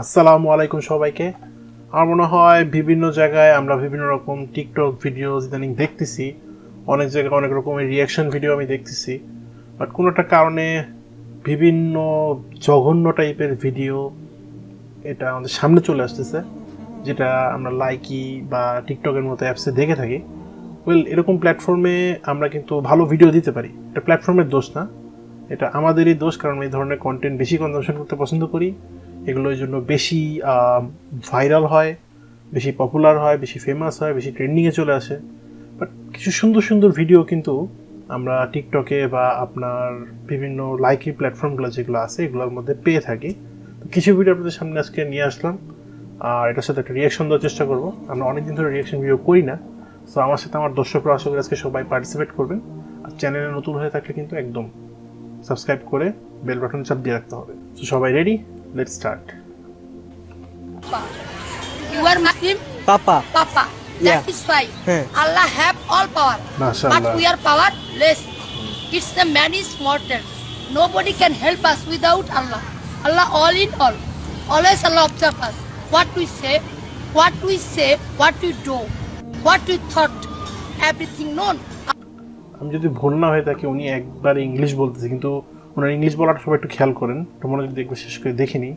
আসসালামু আলাইকুম সবাইকে। আমার মনে হয় বিভিন্ন জায়গায় আমরা বিভিন্ন রকম টিকটক ভিডিও ইদানিং দেখতেছি। অনেক জায়গায় অনেক রকমের রিয়াকশন ভিডিও আমি দেখতেছি। বাট কোনো একটা কারণে বিভিন্ন জঘন্য টাইপের ভিডিও এটা আমাদের সামনে চলে আসতেছে, যেটা আমরা লাইকি বা টিকটকের মতো অ্যাপসে দেখে থাকি। ওয়েল এরকম প্ল্যাটফর্মে আমরা কিন্তু ভালো ভিডিও দিতে পারি। এটা প্ল্যাটফর্মের দোষ না। এটা আমাদেরই দোষ, কারণ এই ধরনের কন্টেন্ট বেশি কনজামশন করতে পছন্দ করি। এগুলো এই জন্য বেশি ভাইরাল হয়, বেশি পপুলার হয়, বেশি ফেমাস হয়, বেশি ট্রেন্ডিংয়ে চলে আসে। বাট কিছু সুন্দর সুন্দর ভিডিও কিন্তু আমরা টিকটকে বা আপনার বিভিন্ন লাইকি প্ল্যাটফর্মগুলো যেগুলো আছে, এগুলোর মধ্যে পেয়ে থাকি। তো কিছু ভিডিও আপনাদের সামনে আজকে নিয়ে আসলাম। আর এটার সাথে একটা রিয়াকশন দেওয়ার চেষ্টা করব। আমরা অনেকদিন ধরে রিয়াকশন ভিডিও করি না। সো আমার সাথে আমার দর্শকরা আশা করি আজকে সবাই পার্টিসিপেট করবেন। আর চ্যানেলে নতুন হয়ে থাকলে কিন্তু একদম সাবস্ক্রাইব করে বেল বাটন চাপ দিয়ে রাখতে হবে। তো সবাই ready let's start You are Muslim, Papa. Papa. That Yeah. Is why Hmm. Allah have all power. মাশাআল্লাহ But we are powerless. It's the man is mortal. Nobody can help us without Allah. Allah all in all. Always Allah observe us. What we say, what we say, what we do, what we thought, everything known. আমি যদি ভুল না হয়ে থাকি উনি একবার English বলতেছে কিন্তু ওনার ইংলিশ বলাটা সবাই একটু খেয়াল করেন। একটু মনোযোগ দিয়ে বিশেষ করে দেখিনি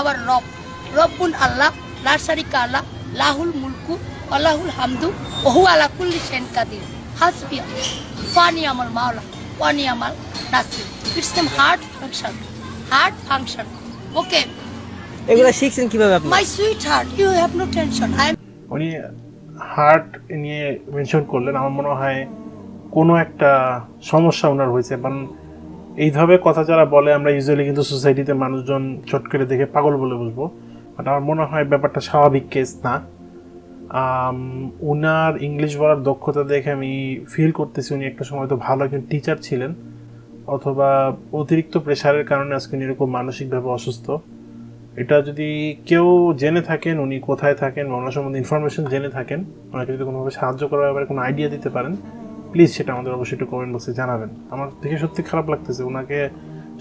আবার রব। রব্বুল আল্লাহ লাসারি কালা লাহুল মুলকু আল্লাহুল হামদু ওহু আলা কুল্লি শেন কাদির। হাসবি ফানি আমার মাওলা ফানি আমার নাসি it's them heart function heart function okay এগুলো শিখছেন কীভাবে আপনি? My sweetheart you have no tension I am উনি হার্ট নিয়ে মেনশন করলেন। আমার মনে হয় কোনো একটা সমস্যা ওনার হয়েছে। কারণ এইভাবে কথা যারা বলে, আমরা ইউজুয়ালি কিন্তু সোসাইটিতে মানুষজন চট করে দেখে পাগল বলে বুঝব। বাট আমার মনে হয় ব্যাপারটা স্বাভাবিক কেস না। উনার ইংলিশ বলার দক্ষতা দেখে আমি ফিল করতেছি উনি একটা সময় তো ভালো একজন টিচার ছিলেন। অথবা অতিরিক্ত প্রেশারের কারণে আজকে উনি এরকম মানসিকভাবে অসুস্থ। এটা যদি কেউ জেনে থাকেন, উনি কোথায় থাকেন বা ওনার সম্বন্ধে ইনফরমেশন জেনে থাকেন, ওনাকে যদি কোনোভাবে সাহায্য করার ব্যাপারে কোনো আইডিয়া দিতে পারেন প্লিজ সেটা আমাদের অবশ্যই একটু কমেন্ট বক্সে জানাবেন আমার দেখে সত্যি খারাপ লাগতেছে ওনাকে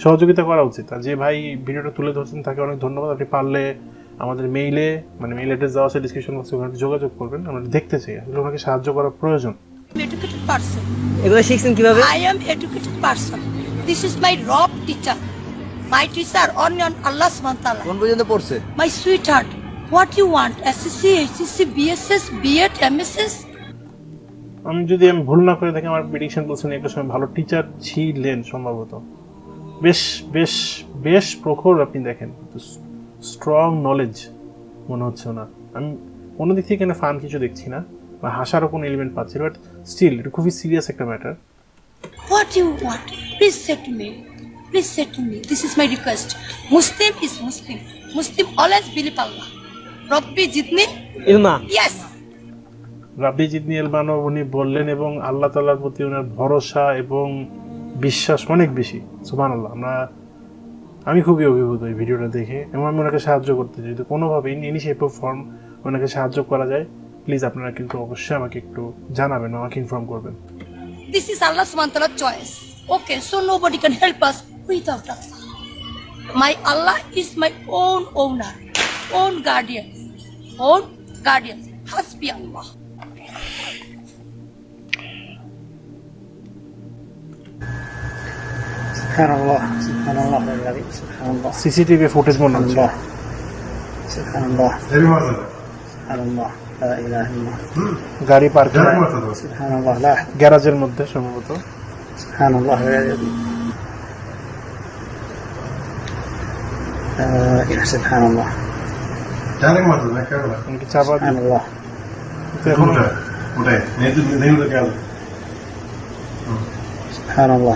সহযোগিতা করা উচিত আর যে ভাই ভিডিওটা তুলে ধরছেন তাকে অনেক ধন্যবাদ আপনি পারলে আমাদের মেইলে মানে মেইল অ্যাড্রেস দেওয়া আছে ডিসক্রিপশন বক্সে ওখানে যোগাযোগ করবেন আমরা দেখতে চাই আসলে ওনাকে সাহায্য করা প্রয়োজন educated person. এগুলো শিখছেন কীভাবে. This is my Rob teacher. My teacher on on Allah subhanahu wa ta'ala. কোন পর্যন্ত পড়ছে My sweetheart, what you want? SSC, HSC, BSS, B.Ed, MSS? আমি যদি আমি ভুল না করে থাকি আমার প্রিডিকশন বলছেন একটা সময় ভালো টিচার ছিলেন সম্ভবত বেশ বেশ বেশ প্রখর আপনি দেখেন স্ট্রং নলেজ মনে হচ্ছে না আমি কোনো দিক থেকে এখানে ফান কিছু দেখছি না বা হাসারও কোনো এলিমেন্ট পাচ্ছি বাট স্টিল এটা খুবই সিরিয়াস একটা matter What you want? Please say to me. Please say to me. This is my request. Muslim is Muslim. Muslim always believe Allah. Rabbi Jitni? ইলমা Yes. রাব্বি জিদনি এলবানো উনি বললেন এবং আল্লাহ তাল্লার প্রতি ওনার ভরসা এবং বিশ্বাস অনেক বেশি সুমান আল্লাহ আমরা আমি খুবই অভিভূত এই ভিডিওটা দেখে এবং আমি ওনাকে সাহায্য করতে চাই যদি কোনোভাবে ইন শেপ অফ ফর্ম ওনাকে সাহায্য করা যায় প্লিজ আপনারা কিন্তু অবশ্যই আমাকে একটু জানাবেন আমাকে ইনফর্ম করবেন this is Allah subhanahu wa choice okay so so nobody can help us without Allah. My Allah is my own owner, own guardian own guardian. Hasbi Allah. সুবহানাল্লাহ সুবহানাল্লাহ সুবহানাল্লাহ। সিসিটিভি ফুটেজ মনে হচ্ছে। সুবহানাল্লাহ সুবহানাল্লাহ গাড়ি পার্কিং সুবহানাল্লাহ গ্যারাজের মধ্যে সম্ভবত। সুবহানাল্লাহ সুবহানাল্লাহ। চাপা সুবহানাল্লাহ। এখন ওটাই নেই সুবহানাল্লাহ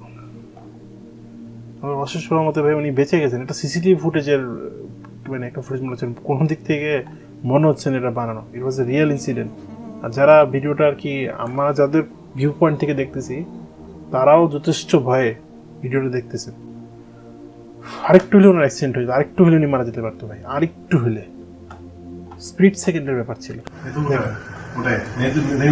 আমার অশেষ মতে ভাই উনি বেঁচে গেছেন। এটা সিসিটিভি ফুটেজের মানে একটা ফুটেজ মনে হচ্ছে কোন দিক থেকে মনে হচ্ছে না এটা বানানো। ইট ওয়াজ এ রিয়েল ইনসিডেন্ট আর যারা ভিডিওটা আর কি আমরা যাদের ভিউ পয়েন্ট থেকে দেখতেছি তারাও যথেষ্ট ভয়ে ভিডিওটা দেখতেছেন। আরেকটু হলে ওনার অ্যাক্সিডেন্ট হয়েছে আরেকটু হলে উনি মারা যেতে পারতো ভাই আরেকটু হলে। স্প্লিট সেকেন্ডের ব্যাপার ছিল। नहीं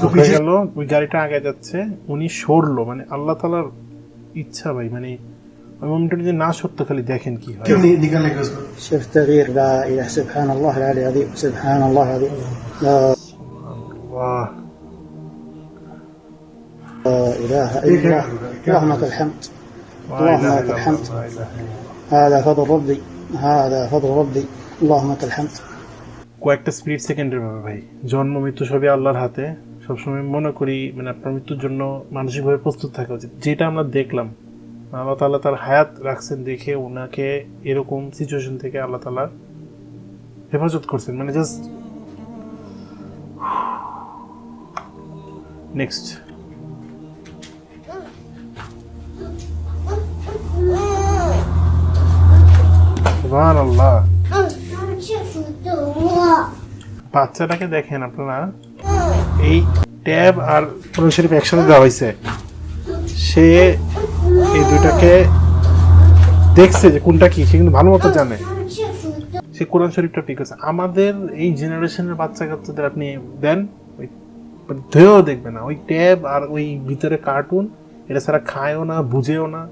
ঢুকে গেল। ওই গাড়িটা আগে যাচ্ছে উনি সরলো মানে আল্লাহ তালার ইচ্ছা ভাই মানে ওই মোমেন্টটা যদি না সরতো খালি দেখেন কি হয়। شفت تغيير لا اله سبحان الله العلي العظيم سبحان الله العظيم لا اله الا الله اللهم لك الحمد اللهم لك الحمد هذا فضل ربي هذا فضل ربي اللهم لك الحمد কয়েকটা স্প্লিট সেকেন্ডের ব্যাপার ভাই। জন্ম, মৃত্যু সবই আল্লাহর হাতে। সবসময় মনে করি মানে আপনার মৃত্যুর জন্য মানসিকভাবে প্রস্তুত থাকা উচিত। যেটা আমরা দেখলাম, আল্লাহ তাআলা তার হায়াত রাখছেন দেখে ওনাকে এরকম সিচুয়েশন থেকে আল্লাহ তালা হেফাজত করছেন। মানে জাস্ট নেক্সট আল্লাহ বাচ্চাটাকে দেখেন আপনারা। এই ট্যাব আর কোরআন শরীফ একসাথে দেওয়া হয়েছে। সে এই দুটাকে দেখছে যে কোনটা কি, সে কিন্তু ভালো মতো জানে। সে কোরআন শরীফটা পিক আছে। আমাদের এই জেনারেশনের বাচ্চা কাচ্চাদের আপনি দেন, ওই ধেয়েও দেখবে না। ওই ট্যাব আর ওই ভিতরে কার্টুন, এটা ছাড়া খায়ও না, বুঝেও না।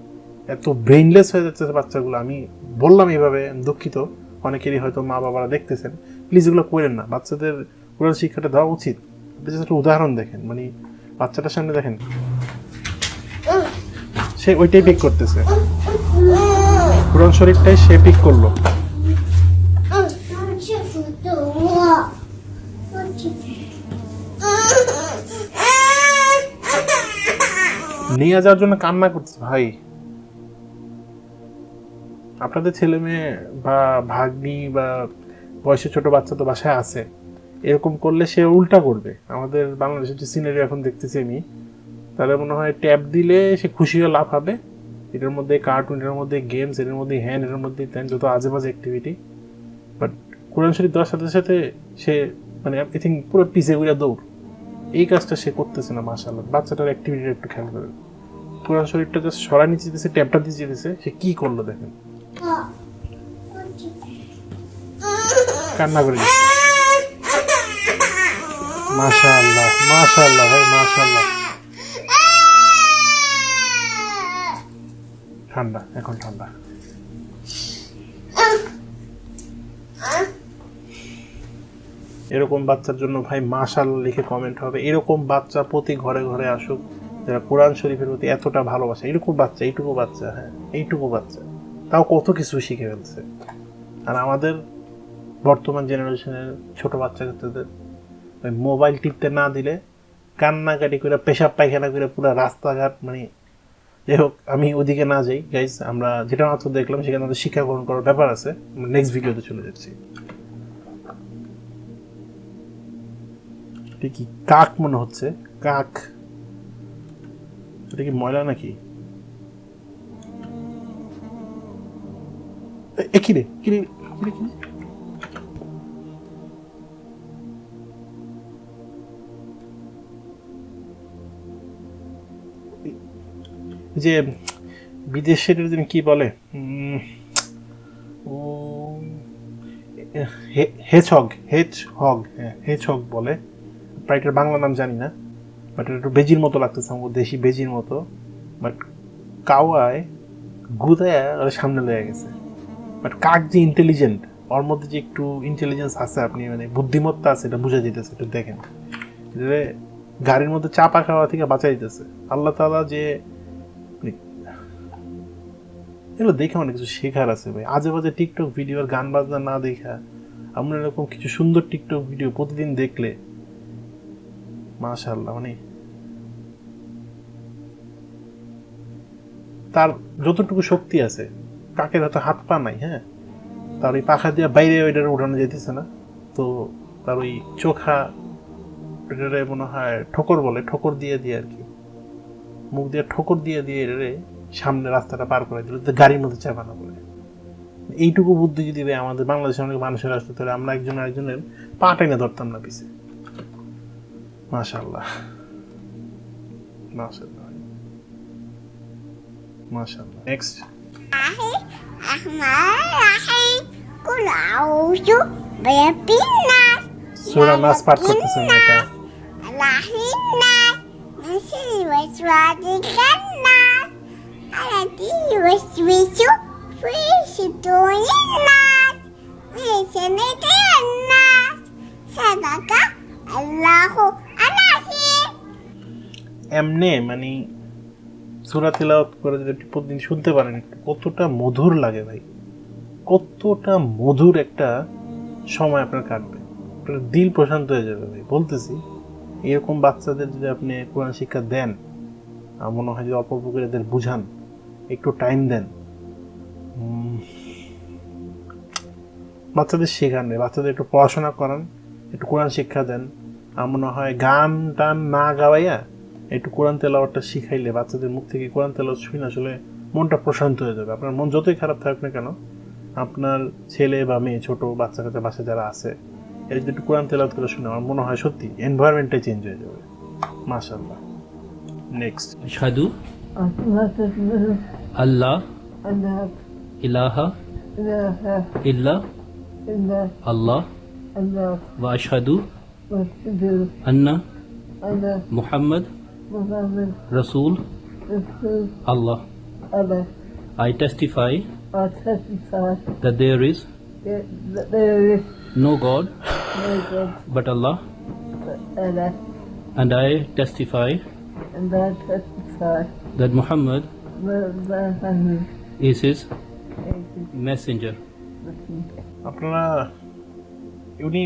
এত ব্রেইনলেস হয়ে যাচ্ছে বাচ্চাগুলো। আমি বললাম এইভাবে দুঃখিত। অনেকেরই হয়তো মা বাবারা দেখতেছেন। প্লিজ এগুলো করেন না। বাচ্চাদের কোরআন শিক্ষাটা দেওয়া উচিত। একটা উদাহরণ দেখেন। মানে বাচ্চাটার সামনে দেখেন। সে ওইটাই পিক করতেছে। কোরআন শরীফটাই সে পিক করল। নিয়ে যাওয়ার জন্য কান্না করছে ভাই, আপনাদের ছেলে মেয়ে বা ভাগ্নি বা বয়সে ছোট বাচ্চা তো বাসায় আছে। এরকম করলে সে উল্টা করবে। আমাদের বাংলাদেশের যে সিনারি এখন দেখতেছি আমি, তাহলে মনে হয় ট্যাব দিলে সে খুশি হয়ে লাভ হবে। এটার মধ্যে কার্টুন এটার মধ্যে গেমস এটার মধ্যে হ্যান এটার মধ্যে ত্যান যত আজে বাজে অ্যাক্টিভিটি বাট কোরআন শরীফ দেওয়ার সাথে সাথে সে মানে আই থিঙ্ক পুরো পিছিয়ে ঘুরে দৌড়। এই কাজটা সে করতেছে না মাসাল্লাহ বাচ্চাটার অ্যাক্টিভিটি একটু খেয়াল করে। কোরআন শরীফটা জাস্ট সরা নিচে দিতেছে ট্যাবটা দিয়ে দিতেছে সে কী করল দেখেন? কান্না করে ভাই ঠান্ডা, এখন ঠান্ডা। এরকম বাচ্চার জন্য ভাই মাশাআল্লাহ লিখে কমেন্ট হবে। এরকম বাচ্চা প্রতি ঘরে ঘরে আসুক, যারা কোরআন শরীফের প্রতি এতটা ভালোবাসে এরকম বাচ্চা, এইটুকু বাচ্চা হ্যাঁ এইটুকু বাচ্চা, তাও কত কিছু শিখে ফেলছে। আর আমাদের বর্তমান জেনারেশনের ছোট বাচ্চা কাচ্চাদের ওই মোবাইল টিপতে না দিলে কান্নাকাটি করে, পেশাব পায়খানা করে পুরো রাস্তাঘাট মানে যাই হোক, আমি ওদিকে না যাই। গাইজ আমরা যেটা মাত্র দেখলাম, সেখানে আমাদের শিক্ষা গ্রহণ করার ব্যাপার আছে। নেক্সট ভিডিওতে চলে যাচ্ছি। কি কাক মনে হচ্ছে? কাক। এটা কি ময়লা নাকি? এ- এ কি রে? কি? যে বিদেশের কি বলে? ও হেজহগ হেজ হগ হ্যাঁ হেজ হগ বলে। প্রায় এটার বাংলা নাম জানি না বাট একটু বেজির মতো লাগতেছে আমার, দেশি বেজির মতো। বাট কাওয়ায় গুদায় সামনে লেগে গেছে। বাট কাক যে ইন্টেলিজেন্ট ওর মধ্যে যে একটু ইন্টেলিজেন্স আছে আপনি মানে বুদ্ধিমত্তা আছে, এটা বুঝা যেতেছে একটু দেখেন। গাড়ির মধ্যে চাপা খাওয়া থেকে বাঁচাই দিতেছে আল্লাহ তাআলা যে এগুলো দেখে অনেক কিছু শেখার আছে ভাই। আজে বাজে টিকটক ভিডিও আর গান বাজনা না দেখা, আমরা এরকম কিছু সুন্দর টিকটক ভিডিও প্রতিদিন দেখলে, মাশাআল্লাহ মানে তার যতটুকু শক্তি আছে, কাকের হয়তো হাত পা নাই হ্যাঁ? তার ওই পাখা দিয়ে বাইরে ওইটার উঠানো যেতেছে না। তো তার ওই চোখা মনে হয় ঠোকর বলে, ঠোকর দিয়ে দিয়ে আর কি। মুখ দিয়ে ঠোকর দিয়ে দিয়ে সামনে রাস্তাটা পার করে দিল গাড়ির মধ্যে চাপানো বলে এইটুকু বুদ্ধি যদি আমাদের বাংলাদেশের অনেক মানুষের আসতো তাহলে আমরা একজন আরেকজনের পা টেনে ধরতাম না পিছে। মাশাল্লাহ মাশাল্লাহ মাশাল্লাহ নেক্সট সুরা নাস পাঠ করতেছেন এটা। nas, min sharri waswasil al-azim. এমনে মানে সুরা তিলাওয়াত করে যদি আপনি প্রতিদিন শুনতে পারেন, কতটা মধুর লাগে ভাই। কতটা মধুর একটা সময় আপনার কাটবে। আপনার দিল প্রশান্ত হয়ে যাবে ভাই। বলতেছি, এরকম বাচ্চাদের যদি আপনি কোরআন শিক্ষা দেন, আমার মনে হয় যে অল্প অল্প করে এদের বুঝান। একটু টাইম দেন। বাচ্চাদের শেখান বাচ্চাদের একটু পড়াশোনা করান, একটু কোরআন শিক্ষা দেন। আমার মনে হয় গান টান না গাওয়াইয়া একটু কোরআন তেলাওয়ারটা শিখাইলে বাচ্চাদের মুখ থেকে কোরআন তেলাও শুনে আসলে মনটা প্রশান্ত হয়ে যাবে। আপনার মন যতই খারাপ থাক না কেন, আপনার ছেলে বা মেয়ে, ছোটো বাচ্চা কাচ্চা বাসা যারা আছে, এর যদি একটু কোরআন তেলাওয়াত করে শুনে, আমার মনে হয় সত্যি এনভায়রনমেন্টটাই চেঞ্জ হয়ে যাবে। মাশাল্লাহ নেক্সট সাধু अल्लाह इलाहा इल्ला अल्लाह वाशहदु अन्ना मोहम्मद रसूल अल्लाह I testify that there is no God but Allah and I testify that Muhammad is his messenger. আপনারা উনি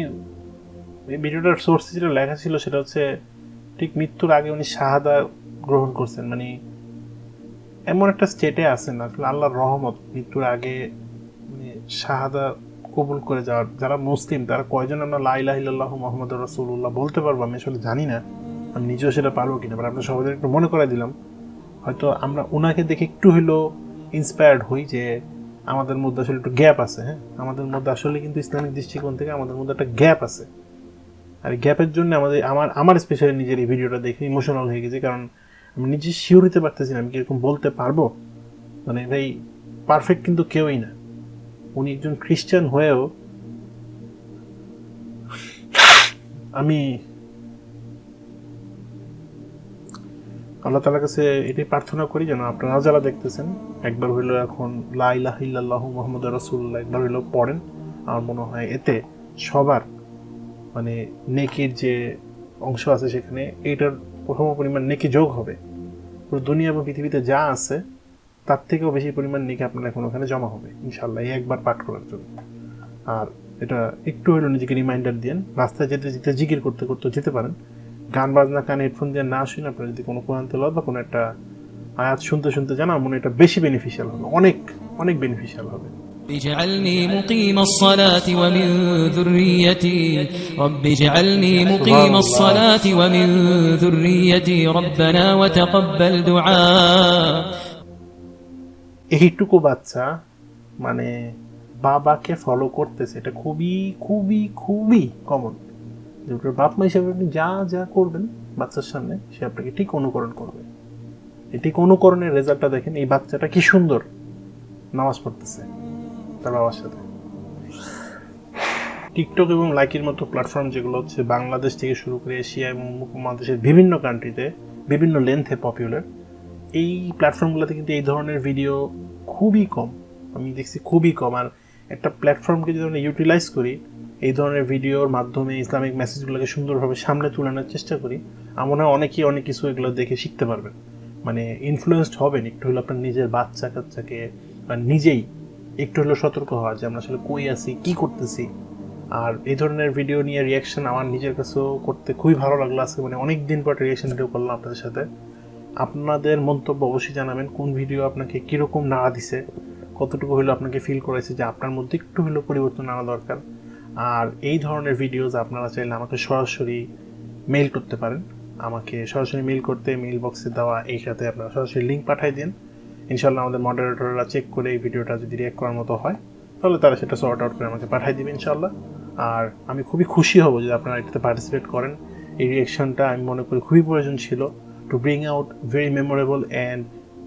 এই ভিডিওটার সোর্স যেটা লেখা ছিল সেটা হচ্ছে ঠিক মৃত্যুর আগে উনি শাহাদা গ্রহণ করছেন। মানে এমন একটা স্টেটে আছেন আসলে আল্লাহর রহমত, মৃত্যুর আগে মানে শাহাদা কবুল করে যাওয়ার। যারা মুসলিম, তারা কয়জন আমরা লাইলাহিল্লাহ মোহাম্মদ রসুল্লাহ বলতে পারব? আমি আসলে জানি না। আমি নিজেও সেটা পারব কিনা বাট আপনার সবাই একটু মনে করে দিলাম। হয়তো আমরা ওনাকে দেখে একটু হলেও ইন্সপায়ার্ড হই যে আমাদের মধ্যে আসলে একটু গ্যাপ আছে হ্যাঁ? আমাদের মধ্যে আসলে কিন্তু ইসলামিক দৃষ্টিকোণ থেকে আমাদের মধ্যে একটা গ্যাপ আছে। আর গ্যাপের জন্য আমাদের, আমার আমার স্পেশালি নিজের এই ভিডিওটা দেখে ইমোশনাল হয়ে গেছে, কারণ আমি নিজে শিওর হতে পারতেছি না আমি কি এরকম বলতে পারব? মানে ভাই পারফেক্ট কিন্তু কেউই না। উনি একজন খ্রিস্টান হয়েও আমি আল্লাহ তালার কাছে এটাই প্রার্থনা করি যেন আপনারা যারা দেখতেছেন, একবার হইল এখন লাইলাহ ইল্লাল্লাহ মোহাম্মদ রসুল্লাহ একবার হইল পড়েন। আমার মনে হয় এতে সবার মানে নেকির যে অংশ আছে সেখানে এইটার প্রথম পরিমাণ নেকি যোগ হবে। পুরো দুনিয়া এবং পৃথিবীতে যা আছে, তার থেকেও বেশি পরিমাণ নেকি আপনার এখন ওখানে জমা হবে ইনশাল্লাহ এই একবার পাঠ করার জন্য। আর এটা একটু হলেও নিজেকে রিমাইন্ডার দিন রাস্তায় যেতে যেতে জিকির করতে করতে যেতে পারেন। গান বাজনা কানে হেডফোন দিয়ে না শুনে আপনার যদি কোনো কোরআন তেলাওয়াত বা কোনো একটা আয়াত শুনতে শুনতে জানা মনে হয় এটা বেশি বেনিফিশিয়াল হবে অনেক অনেক বেনিফিশিয়াল হবে اجعلني مقيم الصلاة ومن ذريتي رب اجعلني مقيم الصلاة ومن ذريتي ربنا وتقبل دعاء এইটুকু বাচ্চা মানে বাবাকে ফলো করতেছে এটা খুবই খুবই খুবই কমন যে ওটার বাপ মা হিসাবে আপনি যা যা করবেন বাচ্চার সামনে, সে আপনাকে ঠিক অনুকরণ করবে। এই ঠিক অনুকরণের রেজাল্টটা দেখেন, এই বাচ্চাটা কি সুন্দর। নামাজ পড়তেছে তার বাবার সাথে। টিকটক এবং লাইকের মতো প্ল্যাটফর্ম যেগুলো হচ্ছে বাংলাদেশ থেকে শুরু করে এশিয়া এবং উপমহাদেশের বিভিন্ন কান্ট্রিতে বিভিন্ন লেন্থে পপুলার এই প্ল্যাটফর্মগুলোতে কিন্তু এই ধরনের ভিডিও খুবই কম। আমি দেখছি খুবই কম। আর একটা প্ল্যাটফর্মকে যদি আমরা ইউটিলাইজ করি এই ধরনের ভিডিওর মাধ্যমে ইসলামিক মেসেজগুলোকে সুন্দরভাবে সামনে তুলে আনার চেষ্টা করি। আমার হয় অনেকেই অনেক কিছু এগুলো দেখে শিখতে পারবেন। মানে ইনফ্লুয়েসড হবেন একটু হলো আপনার নিজের বাচ্চা কাচ্চাকে, বা নিজেই একটু হলো সতর্ক হওয়া, যে আমরা আসলে কই আছি, কি করতেছি। আর এই ধরনের ভিডিও নিয়ে রিয়াকশন আমার নিজের কাছেও করতে খুবই ভালো লাগল আজকে। মানে অনেক দিন পর রিয়াকশন ভিডিও করলাম আপনাদের সাথে। আপনাদের মন্তব্য অবশ্যই জানাবেন, কোন ভিডিও আপনাকে কীরকম নাড়া দিছে, কতটুকু হলো আপনাকে ফিল করাইছে, যে আপনার মধ্যে একটু হলেও পরিবর্তন আনা দরকার। আর এই ধরনের ভিডিওজ আপনারা চাইলে আমাকে সরাসরি মেল করতে পারেন। আমাকে সরাসরি মেল করতে মেল বক্সে দেওয়া এই সাথে আপনারা সরাসরি লিঙ্ক পাঠিয়ে দিন। ইনশাল্লাহ আমাদের মডারেটররা চেক করে এই ভিডিওটা যদি রিয়াক্ট করার মতো হয়, তাহলে তারা সেটা সর্ট আউট করে আমাকে পাঠিয়ে দিবে ইনশাল্লাহ আর আমি খুবই খুশি হব যদি আপনারা এটাতে পার্টিসিপেট করেন। এই রিয়াকশনটা আমি মনে করি খুবই প্রয়োজন ছিল to bring out very memorable and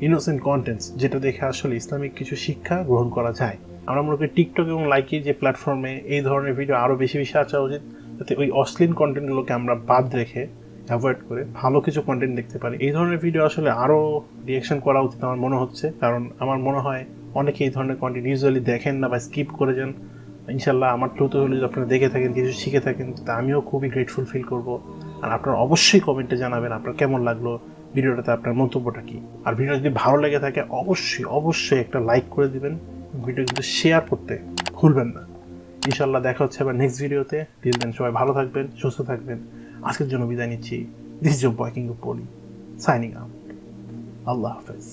innocent contents যেটা দেখে আসলে ইসলামিক কিছু শিক্ষা গ্রহণ করা যায়। আমরা মনে করি টিকটক এবং লাইকি যে প্ল্যাটফর্মে এই ধরনের ভিডিও আরও বেশি বেশি আসা উচিত, যাতে ওই অশ্লীল কন্টেন্টগুলোকে আমরা বাদ রেখে অ্যাভয়েড করে ভালো কিছু কন্টেন্ট দেখতে পারি। এই ধরনের ভিডিও আসলে আরও রিয়েকশন করা উচিত আমার মনে হচ্ছে, কারণ আমার মনে হয় অনেকে এই ধরনের কন্টেন্ট ইউজুয়ালি দেখেন না বা স্কিপ করে যান। ইনশাল্লাহ আমার থ্রুতে হলে যদি আপনারা দেখে থাকেন, কিছু শিখে থাকেন, তা আমিও খুবই গ্রেটফুল ফিল করব। আর আপনারা অবশ্যই কমেন্টে জানাবেন আপনার কেমন লাগল ভিডিওটাতে আপনার মন্তব্যটা কি। আর ভিডিও যদি ভালো লেগে থাকে, অবশ্যই অবশ্যই একটা লাইক করে দিবেন। ভিডিও কিন্তু শেয়ার করতে ভুলবেন না। ইনশাল্লাহ দেখা হচ্ছে আবার নেক্সট ভিডিওতে টিল দেন সবাই ভালো থাকবেন, সুস্থ থাকবেন। আজকের জন্য বিদায় নিচ্ছি। This job boy king poly signing out Allah হাফেজ।